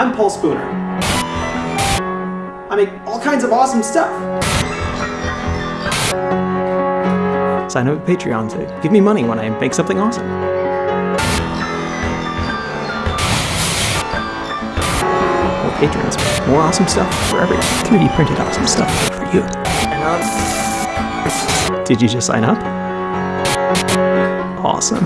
I'm Paul spooner. I make all kinds of awesome stuff. Sign up at Patreon to give me money when I make something awesome. More patrons, more awesome stuff for everyone. 3D printed awesome stuff for you. Did you just sign up? Awesome.